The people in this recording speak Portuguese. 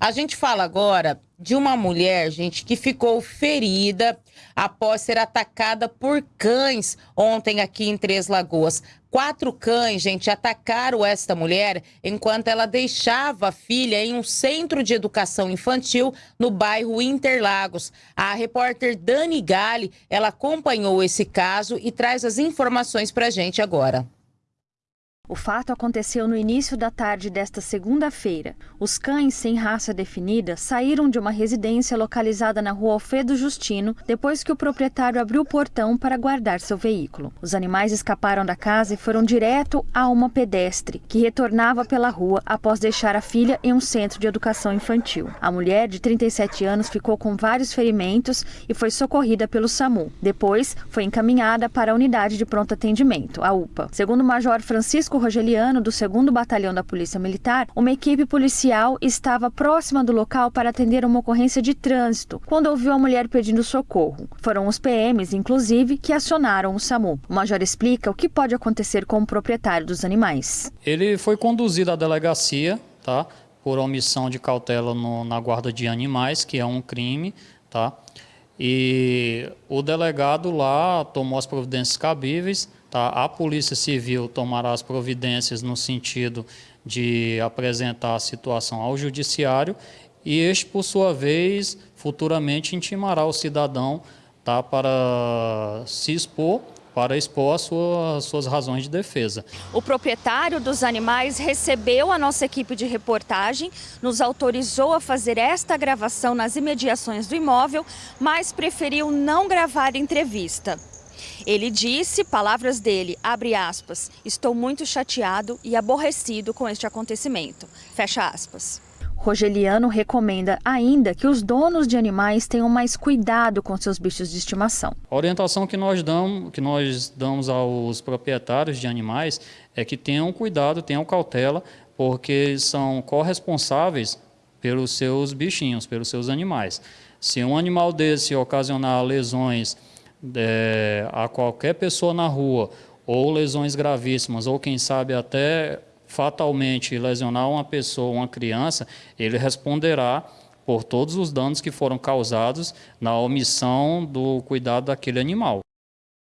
A gente fala agora de uma mulher, gente, que ficou ferida após ser atacada por cães ontem aqui em Três Lagoas. Quatro cães, gente, atacaram esta mulher enquanto ela deixava a filha em um centro de educação infantil no bairro Interlagos. A repórter Dani Gale, ela acompanhou esse caso e traz as informações para a gente agora. O fato aconteceu no início da tarde desta segunda-feira. Os cães sem raça definida saíram de uma residência localizada na rua Alfredo Justino depois que o proprietário abriu o portão para guardar seu veículo. Os animais escaparam da casa e foram direto a uma pedestre que retornava pela rua após deixar a filha em um centro de educação infantil. A mulher, de 37 anos, ficou com vários ferimentos e foi socorrida pelo SAMU. Depois, foi encaminhada para a unidade de pronto atendimento, a UPA. Segundo o Major Francisco Rogeliano, do 2 Batalhão da Polícia Militar, uma equipe policial estava próxima do local para atender uma ocorrência de trânsito, quando ouviu a mulher pedindo socorro. Foram os PMs, inclusive, que acionaram o SAMU. O major explica o que pode acontecer com o proprietário dos animais. Ele foi conduzido à delegacia, tá? Por omissão de cautela no, na guarda de animais, que é um crime, tá? E o delegado lá tomou as providências cabíveis, Tá? A Polícia Civil tomará as providências no sentido de apresentar a situação ao Judiciário e este, por sua vez, futuramente intimará o cidadão tá, para se expor para expor as suas, suas razões de defesa. O proprietário dos animais recebeu a nossa equipe de reportagem, nos autorizou a fazer esta gravação nas imediações do imóvel, mas preferiu não gravar entrevista. Ele disse, palavras dele, abre aspas, estou muito chateado e aborrecido com este acontecimento, fecha aspas. Rogeliano recomenda ainda que os donos de animais tenham mais cuidado com seus bichos de estimação. A orientação que nós damos, que nós damos aos proprietários de animais é que tenham cuidado, tenham cautela, porque são corresponsáveis pelos seus bichinhos, pelos seus animais. Se um animal desse ocasionar lesões é, a qualquer pessoa na rua, ou lesões gravíssimas, ou quem sabe até fatalmente lesionar uma pessoa, uma criança, ele responderá por todos os danos que foram causados na omissão do cuidado daquele animal.